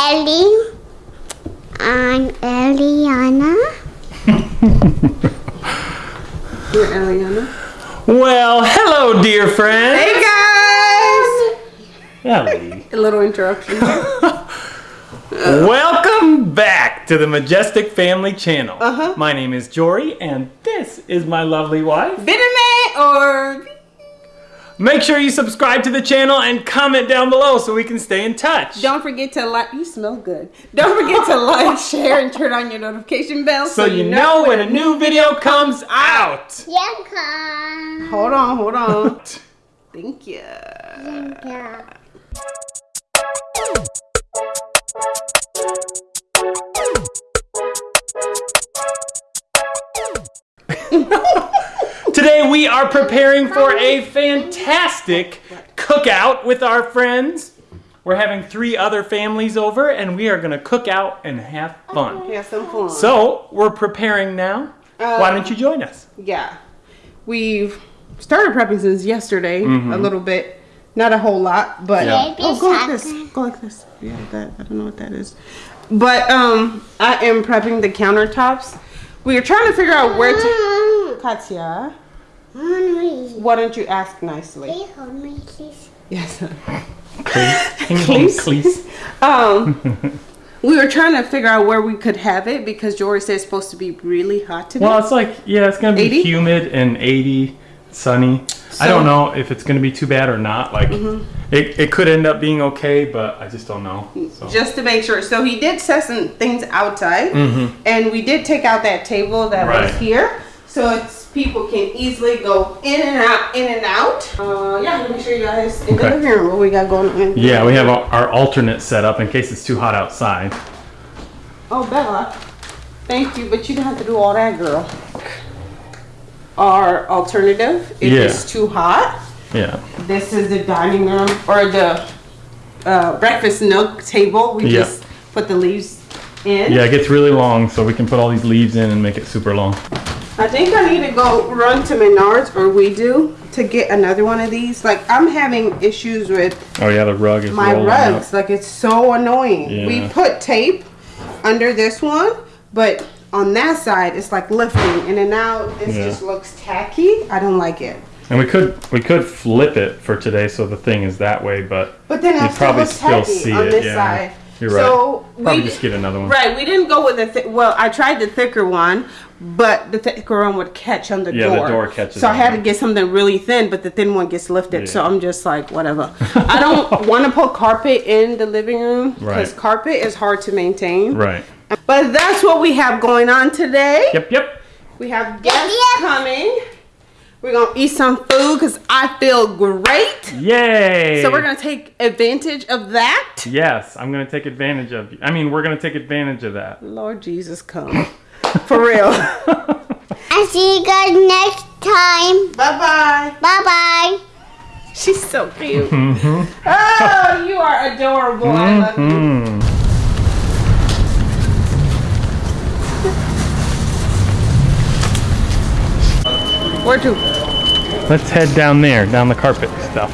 Ellie. I'm Eliana. You're Eliana. Well, hello, dear friend. Hey guys! Ellie. A little interruption. Welcome back to the Majestic Family Channel. Uh-huh. My name is Jory, and this is my lovely wife. Bitterman or Make sure you subscribe to the channel and comment down below so we can stay in touch. don't forget to like. You smell good. Don't forget to like, share, and turn on your notification bell so you know when a new video comes out. Yanka. Hold on, hold on. Thank you. Yanka. Today we are preparing for a fantastic cookout with our friends. We're having three other families over and we are gonna cook out and have fun. Have some fun. So we're preparing now. Why Um, don't you join us? Yeah. We've started prepping since yesterday Mm-hmm. a little bit. Not a whole lot, but Yeah. oh, go like this. Go like this. Yeah, that I don't know what that is. But um I am prepping the countertops. We are trying to figure out where to Katya, Henry. Why don't you ask nicely? Please hold me, please. Yes. Please. Please. Please. Um we were trying to figure out where we could have it because Jory said it's supposed to be really hot today. Well, it's like, yeah, it's gonna be 80? humid and 80, sunny. I don't know if it's gonna be too bad or not. Like, Mm-hmm. it, it could end up being okay, but I just don't know. So. just to make sure. So he did set some things outside, Mhm. and we did take out that table that was here, so it's people can easily go in and out, in and out. Uh, yeah, let me show you guys in Okay. the living room what we got going on. Yeah, we have our, our alternate set up in case it's too hot outside. Oh, Bella, thank you, but you don't have to do all that, girl. Our alternative, if Yeah. it's too hot, Yeah. this is the dining room or the uh, breakfast nook table. We Yeah. just put the leaves in. Yeah, it gets really long, so we can put all these leaves in and make it super long. I think I need to go run to Menards, or we do, to get another one of these. Like, I'm having issues with Oh yeah, the rug is my rugs. out. Like, it's so annoying. We put tape under this one, but on that side, it's like lifting. And then now this Yeah. just looks tacky. I don't like it. And we could we could flip it for today so the thing is that way, but But then I You'd probably still see on it, this yeah. side. You're So right. Probably we just get another one. Right, we didn't go with the thi- well. I tried the thicker one, but the thicker one would catch on the Yeah, the door. door catches So I on had to get something really thin, but the thin one gets lifted. So I'm just like, whatever. I don't want to put carpet in the living room because Right. carpet is hard to maintain. Right. But that's what we have going on today. Yep, yep. We have guests yep. coming. We're gonna eat some food because I feel great. Yay! So we're gonna take advantage of that. Yes, I'm gonna take advantage of you. I mean, we're gonna take advantage of that. Lord Jesus, come for real. I'll see you guys next time. bye bye. Bye bye. She's so cute. Mm-hmm. oh, you are adorable. I love you. Mm-hmm. Where to? Let's head down there, down the carpet stuff.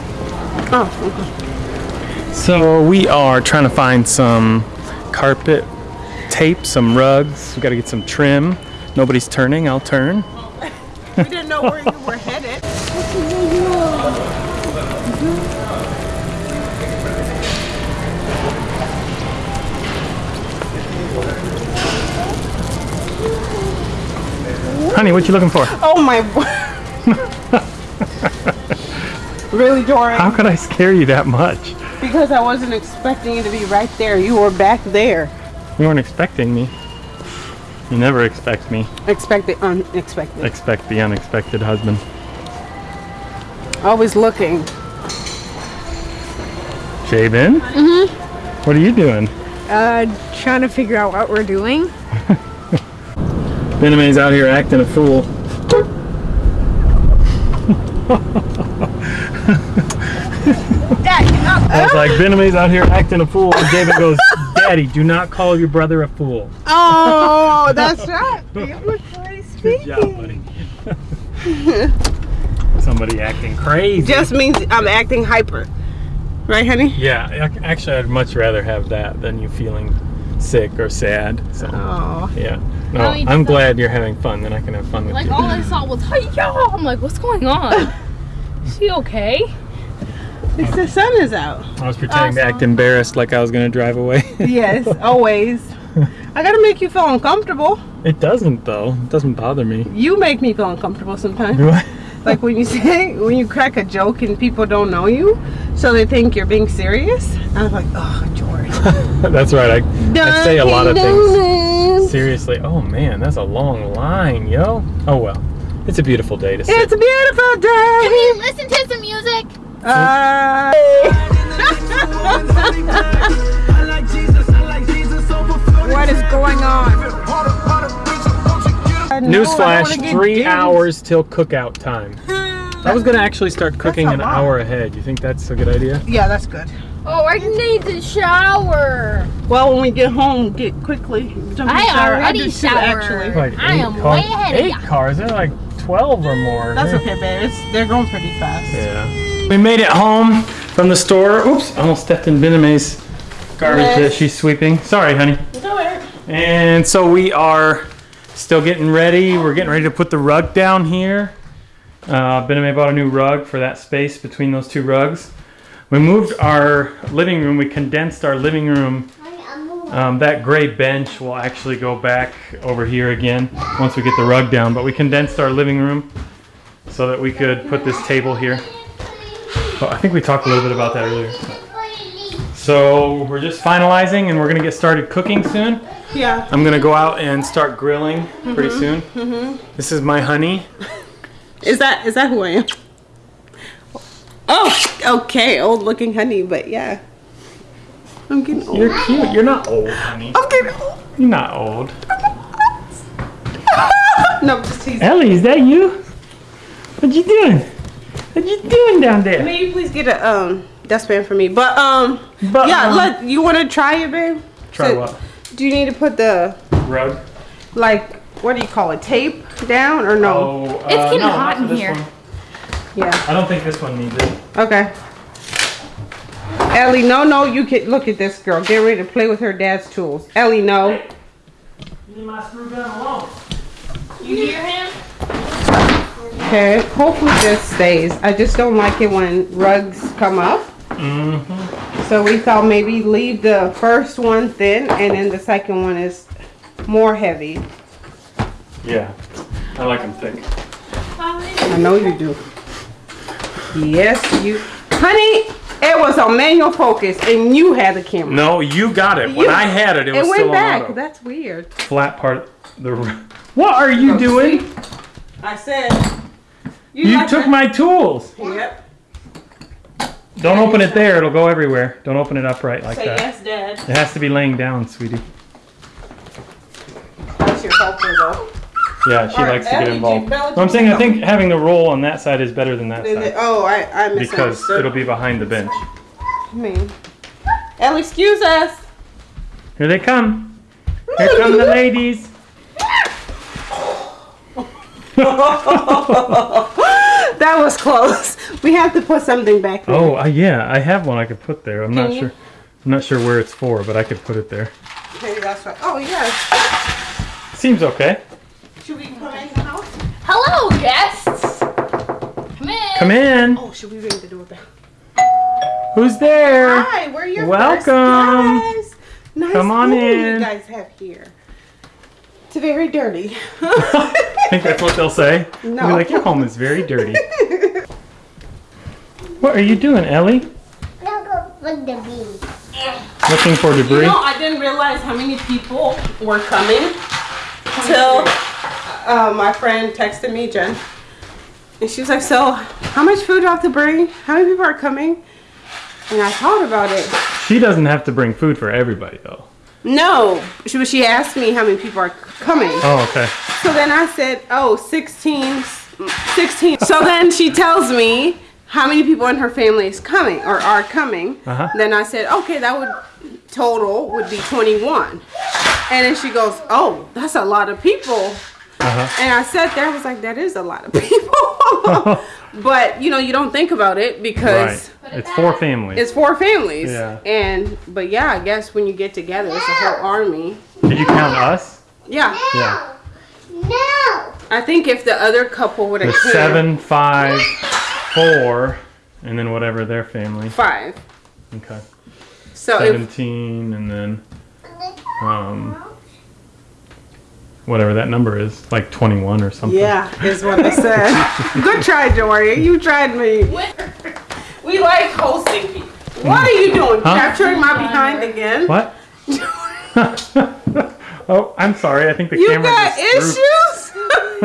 Oh, okay. So we are trying to find some carpet tape, some rugs. We got to get some trim. Nobody's turning. I'll turn. we didn't know where you were headed. Honey, what you looking for? Oh my. really, Dory? How could I scare you that much? Because I wasn't expecting you to be right there. You were back there. You weren't expecting me. You never expect me. Expect the unexpected. Expect the unexpected husband. Always looking. Jabin? Mm-hmm. What are you doing? Uh, trying to figure out what we're doing. Bename's out here acting a fool. I was like, Bename's out here acting a fool. And David goes, Daddy, do not call your brother a fool. Oh, that's right. Good job, buddy. Somebody acting crazy. Just means I'm acting hyper. Right, honey? Yeah, actually, I'd much rather have that than you feeling sick or sad. So, Oh. yeah. No, I'm glad you're having fun. Then I can have fun with Like you. Like all I saw was hiya. I'm like, what's going on? Is she okay? It's the sun is out. I was pretending to act embarrassed, like I was gonna drive away. Yes, always. I gotta make you feel uncomfortable. it doesn't though. It doesn't bother me. You make me feel uncomfortable sometimes. Do I? Like when you say, when you crack a joke and people don't know you, so they think you're being serious. I was like, oh, George. That's right. I, I say a lot of things things. seriously. Oh man, that's a long line, yo. Oh well, it's a beautiful day to sit. It's a beautiful day. Can we listen to some music? Uh, What is going on? Newsflash: three hours till cookout time. I was gonna actually start cooking an lot. hour ahead. You think that's a good idea? Yeah, that's good. Oh, I need to shower. Well, when we get home, get quickly. Jump I shower. already do too, showered. actually. Like I am cars. way ahead of Eight cars. They're like twelve or more. That's Yeah. okay, babe. It's, they're going pretty fast. Yeah. We made it home from the store. Oops, almost stepped in Bename's garbage Yes. that she's sweeping. Sorry, honey. Go ahead. And so we are still getting ready. We're getting ready to put the rug down here. Uh, I bought a new rug for that space between those two rugs. We moved our living room. We condensed our living room. Um, that gray bench will actually go back over here again once we get the rug down. But we condensed our living room so that we could put this table here. Well, I think we talked a little bit about that earlier. So we're just finalizing and we're gonna get started cooking soon. Yeah. I'm gonna go out and start grilling pretty soon. Mm -hmm. This is my honey. Is that is that who I am? Oh, okay. Old looking honey, but yeah. I'm getting old. You're cute. You're not old, honey. I'm getting old. You're not old. No, just teasing. Ellie, is that you? What you doing? What you doing down there? May you please get a um dustpan for me? But um, But, yeah. um, Let you want to try it, babe? Try So, what? Do you need to put the Rug? like what do you call it? Tape down or no? Oh, uh, It's getting no, hot not in this here. one. Yeah. I don't think this one needs it. Okay. Ellie, no, no, you can look at this girl. Get ready to play with her dad's tools. Ellie, no. Leave my screw gun alone. You hear him? Okay, hopefully this stays. I just don't like it when rugs come up. Mm-hmm. So we thought maybe leave the first one thin and then the second one is more heavy. Yeah, I like them thick. I know you do. Yes, you. Honey, it was on manual focus and you had the camera. No, you got it. When You- I had it, it was it still went back. on auto. That's weird. Flat part. The. What are you Oh, doing? I said. You like took that? my tools. Yep. Don't open it there. It'll go everywhere. Don't open it upright like Say that. yes, Dad. It has to be laying down, sweetie. That's your helper, though. Yeah, she Or likes to get involved. Bella, No, I'm saying I think having the roll on that side is better than that Is it- side Oh, I, I because misunderstood. it'll be behind the bench. I mean, Ellie, excuse us. Here they come. Here come the ladies. That was close. We have to put something back there. Oh, uh, yeah, I have one I could put there. I'm not you? sure. I'm not sure where it's for, but I could put it there. Okay, that's right. Oh, yes. Seems okay. Should we come in the house? Hello, guests. Come in. Come in. Oh, should we ring the doorbell? Who's there? Hi, we're your Welcome. first guests. Nice Come on in. You guys have here. It's very dirty. I think that's what they'll say. They'll be like, your home is very dirty. what are you doing, Ellie? Looking for debris? You know, I didn't realize how many people were coming till uh, my friend texted me, Jen. And she was like, so how much food do I have to bring? How many people are coming? And I thought about it. She doesn't have to bring food for everybody, though. No, she, but she asked me how many people are coming. Oh, okay. So then I said, oh, 16, 16. So then she tells me how many people in her family is coming or are coming. Uh-huh. Then I said, okay, that would total would be 21. And then she goes, oh, that's a lot of people. Uh-huh. And I sat there, I was like, that is a lot of people. but, you know, you don't think about it because It's four families. It's four families. Yeah. And but yeah, I guess when you get together, it's a whole army. Did you count us? Yeah. Yeah. No. I think if the other couple would have There's seven, five, four, and then whatever their family. five. Okay. So if, Seventeen, and then um, whatever that number is, like twenty-one or something. yeah, is what I said. Good try, Jory. You tried me. We like hosting people. What are you doing? Huh? Capturing my behind again? What? oh, I'm sorry. I think the You camera got issues?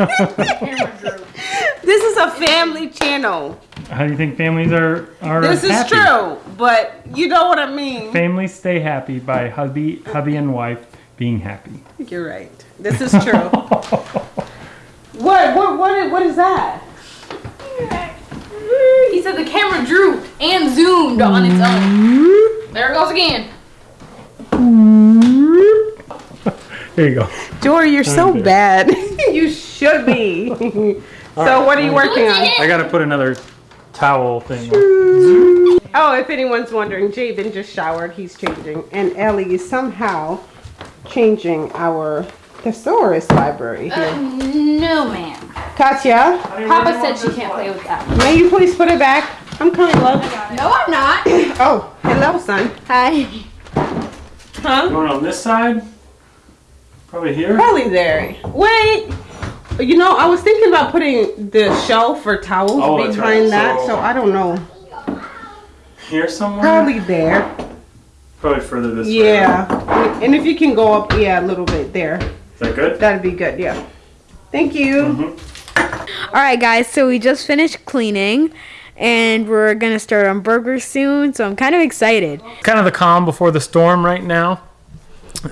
this is a family channel. How do you think families are are This is happy? true, but you know what I mean. Families stay happy by hubby, hubby and wife being happy. You're right. This is true. what, what, what, what is that? He said the camera drew and zoomed on its own. There it goes again. Here you go. Jory, you're so Okay. bad. you should be. so what are you working on? I gotta put another towel thing. on. Oh, if anyone's wondering, Jabin just showered. He's changing. And Ellie is somehow changing our thesaurus library here. Uh, no, ma'am. Katya, Papa said she can't play with that. may you please put it back? I'm coming, love. No, I'm not. Oh, hello, son. Hi. Huh? Going on this side? Probably here. Probably there. Wait. You know, I was thinking about putting the shelf for towels Oh, that's behind right. that, So- so I don't know. Here somewhere. Probably there. Probably further this way. Yeah. And if you can go up, yeah, a little bit there. Is that good? That'd be good, yeah. Thank you. Mm-hmm. All right, guys. So we just finished cleaning, and we're gonna start on burgers soon. So I'm kind of excited. Kind of the calm before the storm right now.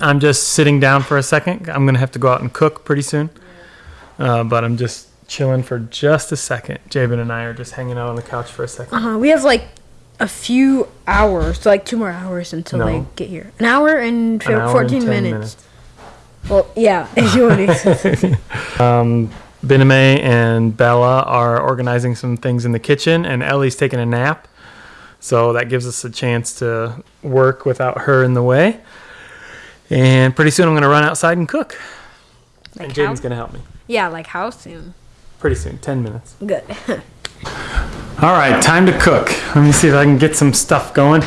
I'm just sitting down for a second. I'm gonna have to go out and cook pretty soon. Uh, but I'm just chilling for just a second. Jabin and I are just hanging out on the couch for a second. Uh, we have like a few hours, so like two more hours until No. they get here. An hour and An hour 14 10 minutes. Well, yeah, if you want to. Um, Bename and Bella are organizing some things in the kitchen, and Ellie's taking a nap. So that gives us a chance to work without her in the way. And pretty soon I'm going to run outside and cook. and Jaden's going to help me. yeah, like how soon? Pretty soon, 10 minutes. Good. All right, time to cook. Let me see if I can get some stuff going.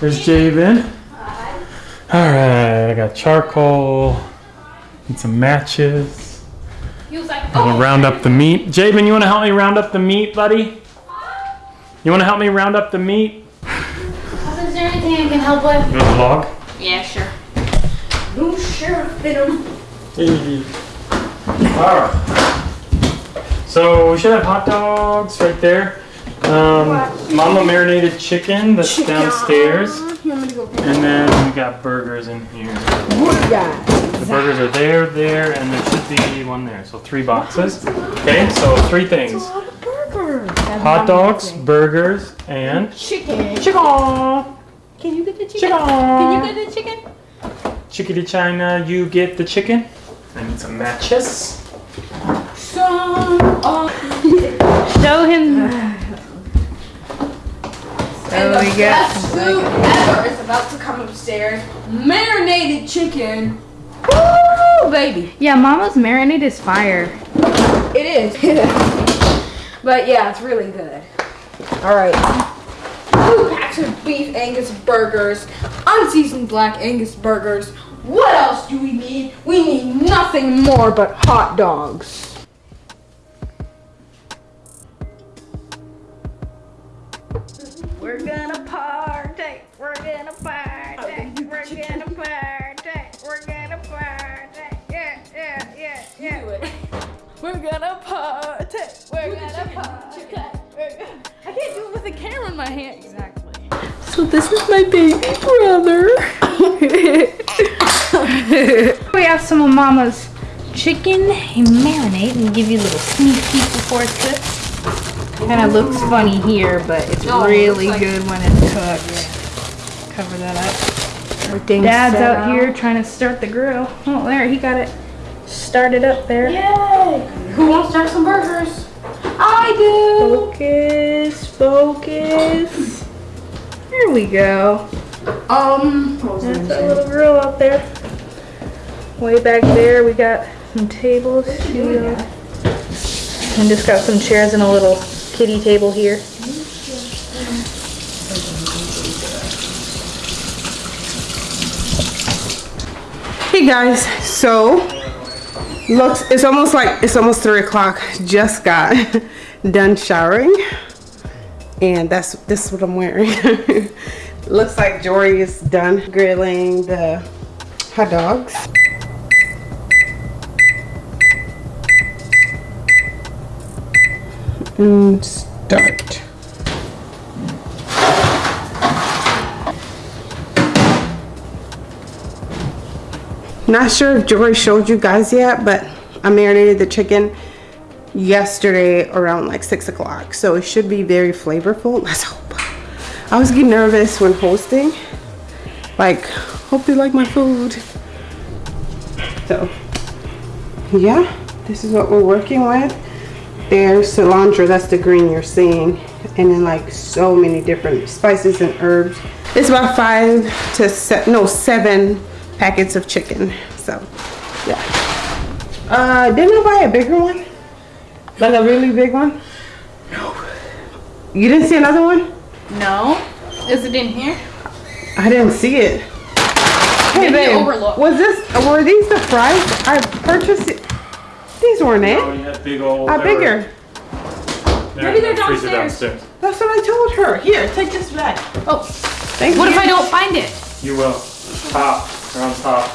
There's Javen. All right, I got charcoal and some matches. He was like, I'm gonna oh, round up the meat. Jabin, you wanna help me round up the meat, buddy? You wanna help me round up the meat? is there anything I can help with? You want the log? Yeah, sure. No sheriff fit him. Alright. So we should have hot dogs right there. Um, mama marinated chicken that's downstairs. And then we got burgers in here. The burgers are there, there, and there should be one there. So three boxes. Okay, so three things. Hot dogs, burgers, and Chicken. chicken. Can you get the chicken? Chicken. Can you get the chicken? Chickadee China, you get the chicken. I need some matches. Show him. Oh, we got Best food ever is about to come upstairs. Marinated chicken. Woo, baby. Yeah, Mama's marinade is fire. It is. but yeah, it's really good. All right. Two packs of beef Angus burgers, unseasoned black Angus burgers. What else do we need? We need nothing more but hot dogs. We're gonna party. We're gonna party. I can't do it with a camera in my hand. Exactly. So this is my baby brother. We have some of Mama's chicken and marinade and give you a little sneak peek before it's cooked. Kind of looks funny here, but it's No, it really looks like- good when it's cooked. Cover that up. Everything's Dad's set out here trying to start the grill. Oh, there, he got it started up there. Yay! Who wants to start some burgers? I do. Focus, focus. There we go. Um, That's a little girl out there. Way back there, we got some tables. Here. And just got some chairs and a little kitty table here. Hey guys, so looks it's almost like it's almost three o'clock. Just got done showering, and that's this is what I'm wearing. looks like Jory is done grilling the hot dogs. And start. Not sure if Jory showed you guys yet, but I marinated the chicken yesterday around like six o'clock. So it should be very flavorful. Let's hope. I was getting nervous when hosting. Like, hope they like my food. So, yeah, this is what we're working with. There's cilantro, that's the green you're seeing. And then like so many different spices and herbs. It's about five to se no, seven packets of chicken. So, yeah. Uh, didn't I buy a bigger one? Like a really big one? No. You didn't see another one? No. Is it in here? I didn't see it. Hey, Maybe babe, overlooked. was this, were these the fries? I purchased it. These weren't Oh, it. you had big old. A bigger. Maybe they're downstairs. downstairs. That's what I told her. Here, take this back. Oh, Thank what you. if I don't find it? You will. Top. They're on top.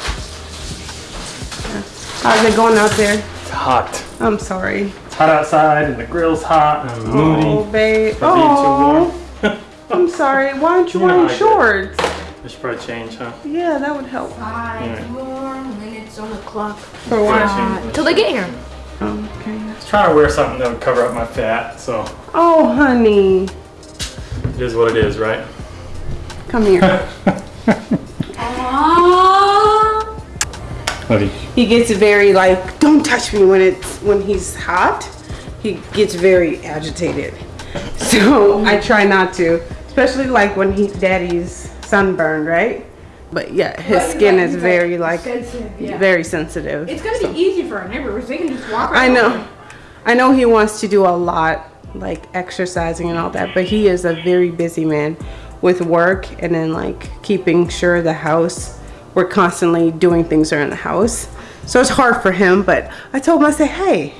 How's it going out there? It's hot. I'm sorry. It's hot outside and the grill's hot and I'm oh, moody. Oh, babe. for being too Oh, warm. I'm sorry. Why aren't you You wearing I get it. shorts? I should probably change, huh? Yeah, that would help. five more minutes on the clock. For what? Change. Till they get here. Oh, okay. I was trying to wear something that would cover up my fat, so Oh, honey. it is what it is, right? Come here. Buddy. he gets very like, don't touch me when it's when he's hot. He gets very agitated. So I try not to, especially like when he daddy's sunburned, right? But yeah, his But, skin like, is very like Sensitive, yeah. very sensitive. It's gonna So- be easy for our neighbors. They can just walk I around. know. I know he wants to do a lot, like exercising and all that, but he is a very busy man with work and then like keeping sure the house, we're constantly doing things around the house. So it's hard for him, but I told him, I said, hey,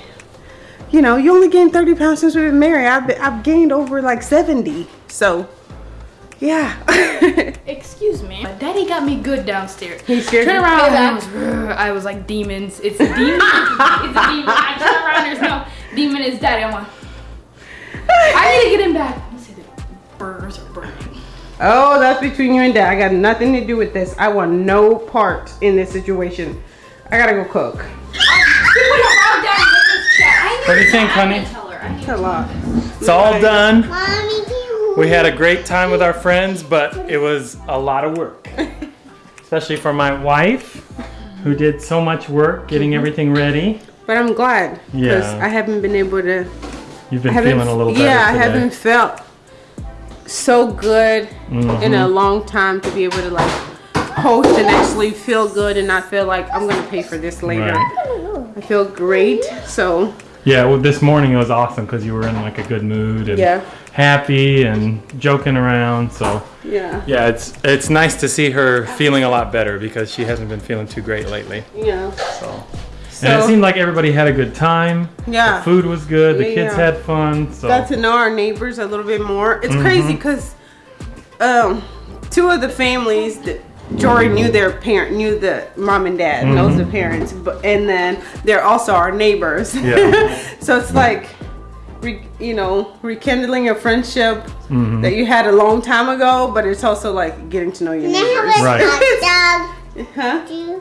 you know, you only gained 30 pounds since we've been married. I've, been, I've gained over like 70. So, yeah. Excuse me. Daddy got me good downstairs. He scared Turn you? around. I was, I was like demons. It's a demon. it's a demon. I turn around. There's no demon. It's daddy. I'm like, I need to get him back. Let's see the burgers are burning. Oh, that's between you and dad. I got nothing to do with this. I want no part in this situation. I gotta go cook. What do you think, honey? It's a lot. It's all done. We had a great time with our friends, but it was a lot of work. Especially for my wife, who did so much work getting mm-hmm. everything ready. But I'm glad because Yeah. I haven't been able to. You've been feeling a little better yeah, I haven't felt so good in Mm-hmm. a long time to be able to like host and actually feel good and not feel like I'm gonna pay for this later. Right. I feel great. So Yeah, well, this morning it was awesome because you were in like a good mood and Yeah. happy and joking around. So yeah, yeah, it's it's nice to see her feeling a lot better because she hasn't been feeling too great lately. yeah. So, and it seemed like everybody had a good time. Yeah. The food was good. The Yeah, kids yeah. had fun. So got to know our neighbors a little bit more. It's Mm-hmm. crazy because um, two of the families that Jory knew their parent knew the mom and dad knows the parents, but and then they're also our neighbors. Yeah. so it's like, re, you know, rekindling a friendship Mm-hmm. that you had a long time ago, but it's also like getting to know your neighbors. Right. hot dog? Huh?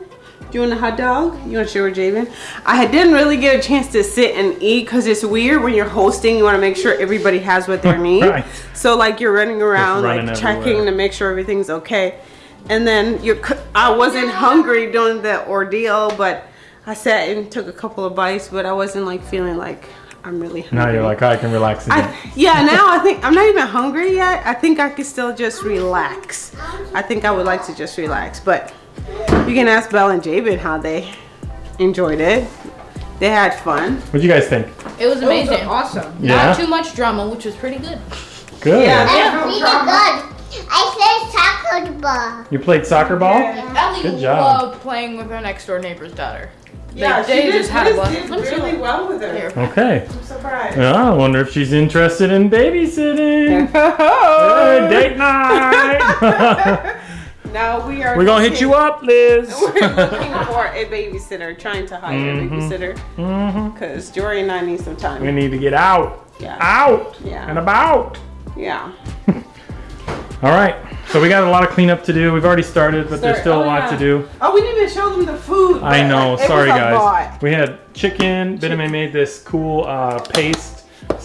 You? Want a hot dog? You want to share with Javen? I didn't really get a chance to sit and eat because it's weird when you're hosting. You want to make sure everybody has what they need. Right. So like you're running around, running like checking to make sure everything's okay. And then you're. I wasn't hungry during the ordeal, but I sat and took a couple of bites, but I wasn't like feeling like I'm really hungry. Now you're like, I can relax again. I, yeah, now I think I'm not even hungry yet. I think I could still just relax. I think I would like to just relax, but you can ask Belle and Jabin how they enjoyed it. They had fun. What'd you guys think? It was amazing. Awesome. Yeah. Not too much drama, which was pretty good. Good. Yeah. That's really good. I played soccer ball. You played soccer ball? Ellie Good job. loved playing with her next door neighbor's daughter. Yeah, they she did, just had a blast. did Let me see really well with her. Here. Okay. I'm surprised. Yeah, I wonder if she's interested in babysitting. Hey, date night. now we are. We're gonna hit you up, Liz. We're looking for a babysitter, trying to hire Mhm. a babysitter Mm-hmm. because Jory and I need some time. We need to get out, Yeah. out, Yeah. and about. Yeah. All right. So we got a lot of cleanup to do. We've already started, but there's still a Oh, lot yeah. to do. Oh, we didn't even show them the food. I know. Sorry, guys. lot. We had chicken. Benjamin made this cool uh, paste,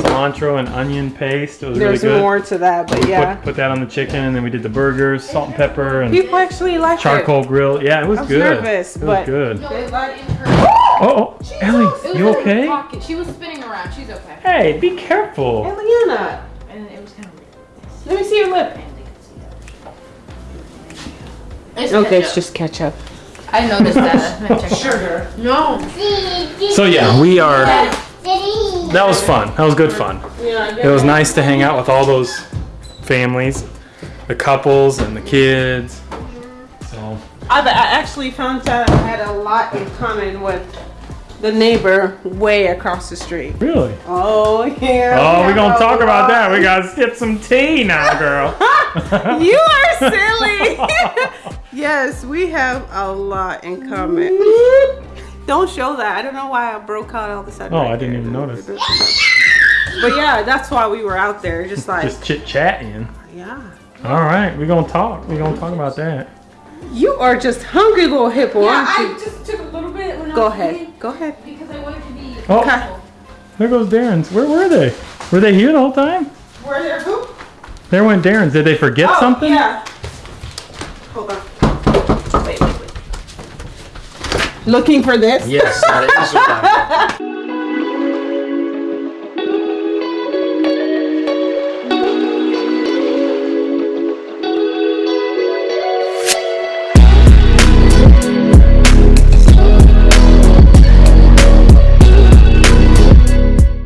cilantro and onion paste. It was There's really good. more to that, but Put, yeah. put that on the chicken, and then we did the burgers, salt and pepper, and People actually like charcoal grill. Yeah, it was I was good. nervous, it was but- good. No, it was in her. Oh, oh, Ellie, It was you okay? pocket. She was spinning around. She's okay. Hey, be it. careful. Eliana, And it was kind of weird. let me see your lip. It's Okay, it's just ketchup. I noticed that. Sugar. No. So yeah, we are. That was fun. That was good fun. Yeah, It was nice to hang out with all those families, the couples and the kids. So I, I actually found out I had a lot in common with the neighbor way across the street. really. Oh yeah. Oh, we we're gonna talk about that. lot. We gotta sip some tea now, girl. You are silly. yes, we have a lot in common. Don't show that. I don't know why I broke out all of a sudden. Oh, right I didn't there. even notice. But yeah, that's why we were out there, just like Just chit chatting. yeah. All right, we're gonna talk. We're gonna talk about that. You are just hungry, little hippo, aren't I just took a little bit when I Go was ahead. eating Go ahead. because I wanted to be. Oh. Okay. There goes Darren's. Where were they? Were they here the whole time? Were there who? There went Darren's. Did they forget Oh, something? Yeah. Hold on. Wait, wait, wait. Looking for this? Yes, that is what I